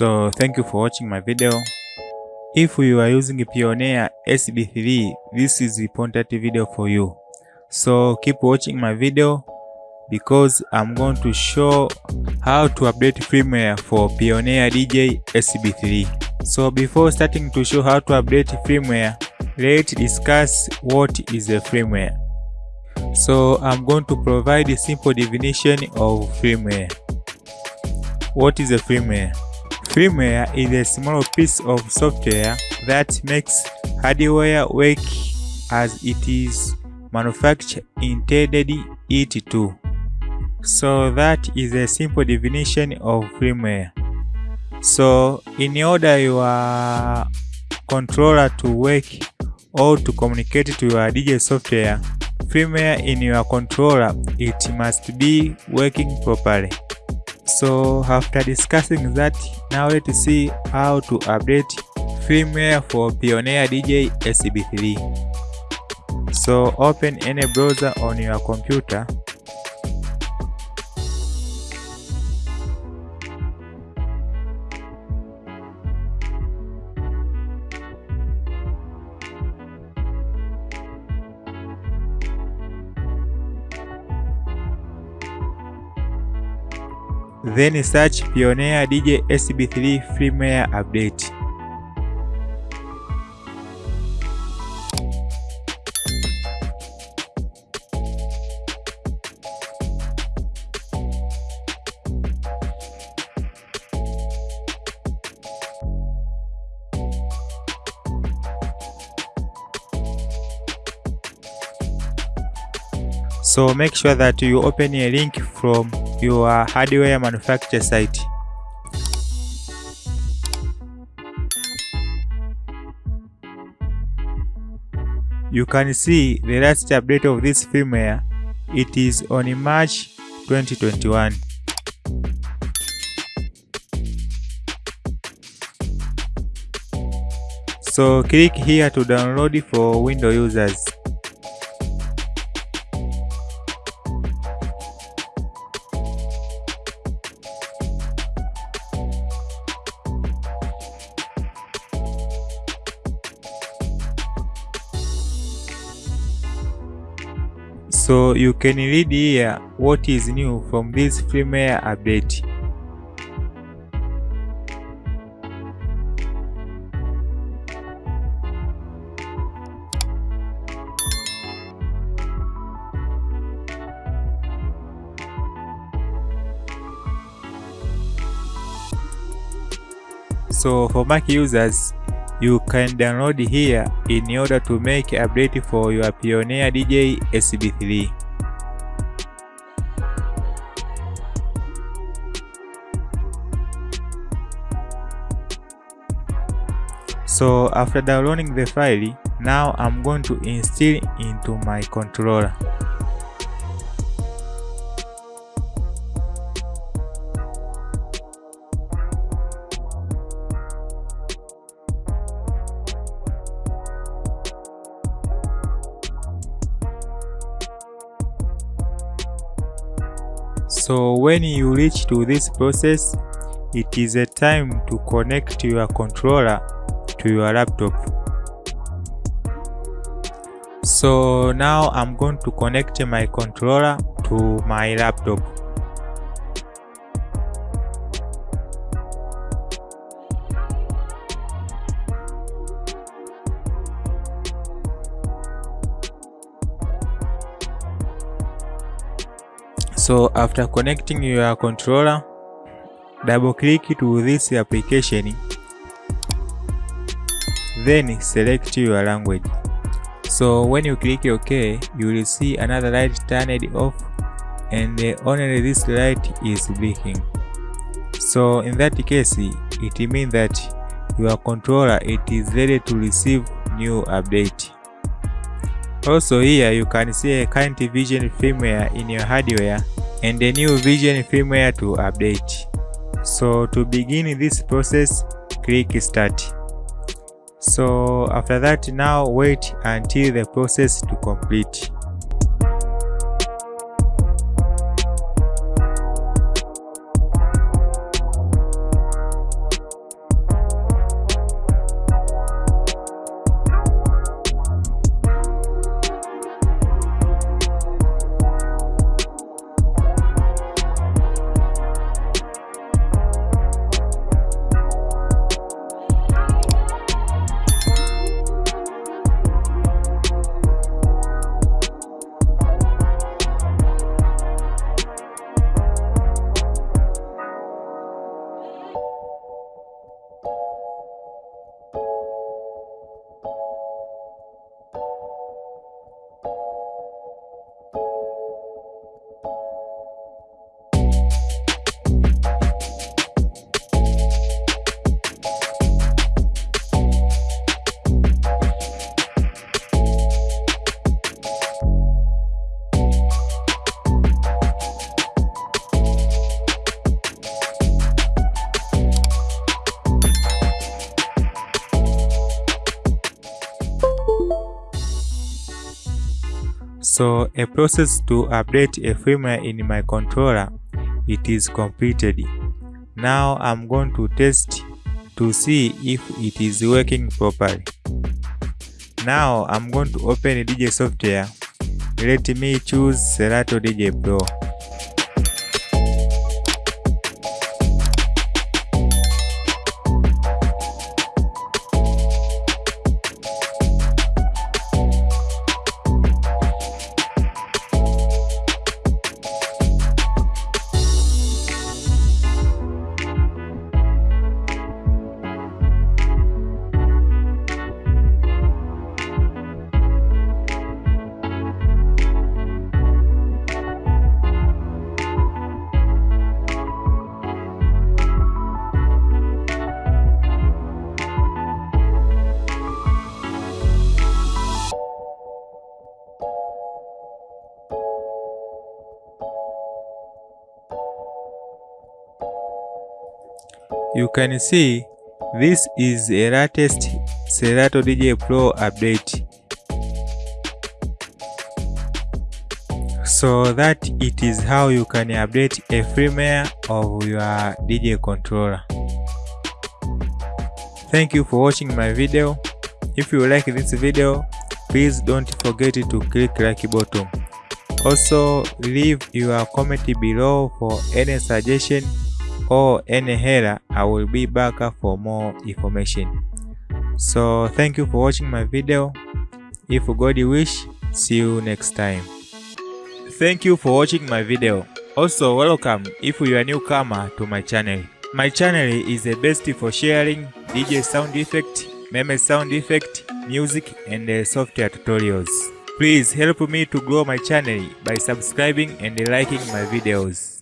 So thank you for watching my video. If you are using Pioneer SB3, this is the important video for you. So keep watching my video because I'm going to show how to update firmware for Pioneer DJ SB3. So before starting to show how to update firmware, let's discuss what is a firmware. So I'm going to provide a simple definition of firmware. What is a firmware? Firmware is a small piece of software that makes hardware work as it is manufactured intended it to. So that is a simple definition of firmware. So in order your controller to work or to communicate to your DJ software, firmware in your controller it must be working properly. So after discussing that, now let's see how to update firmware for Pioneer DJ SB3. So open any browser on your computer. Then search Pioneer DJ SB3 firmware update. So make sure that you open a link from your hardware manufacturer site. You can see the last update of this firmware. It is on March 2021. So click here to download for Windows users. So you can read here what is new from this firmware update. So for Mac users, you can download here in order to make update for your Pioneer DJ SB3. So after downloading the file, now I'm going to install into my controller. So when you reach to this process, it is a time to connect your controller to your laptop. So now I'm going to connect my controller to my laptop. So after connecting your controller, double click to this application, then select your language. So when you click OK, you will see another light turned off and only this light is blinking. So in that case, it means that your controller it is ready to receive new update. Also here you can see a current vision firmware in your hardware and a new vision firmware to update. So to begin this process, click start. So after that now wait until the process to complete. So a process to update a firmware in my controller it is completed. Now I'm going to test to see if it is working properly. Now I'm going to open DJ software. Let me choose Serato DJ Pro. You can see this is a latest Serato DJ Pro update. So that it is how you can update a firmware of your DJ controller. Thank you for watching my video. If you like this video, please don't forget to click like button. Also leave your comment below for any suggestion or any error I will be back for more information. So thank you for watching my video. If God wish, see you next time. Thank you for watching my video. Also welcome if you are newcomer to my channel. My channel is the best for sharing DJ sound effect, meme sound effect, music and uh, software tutorials. Please help me to grow my channel by subscribing and liking my videos.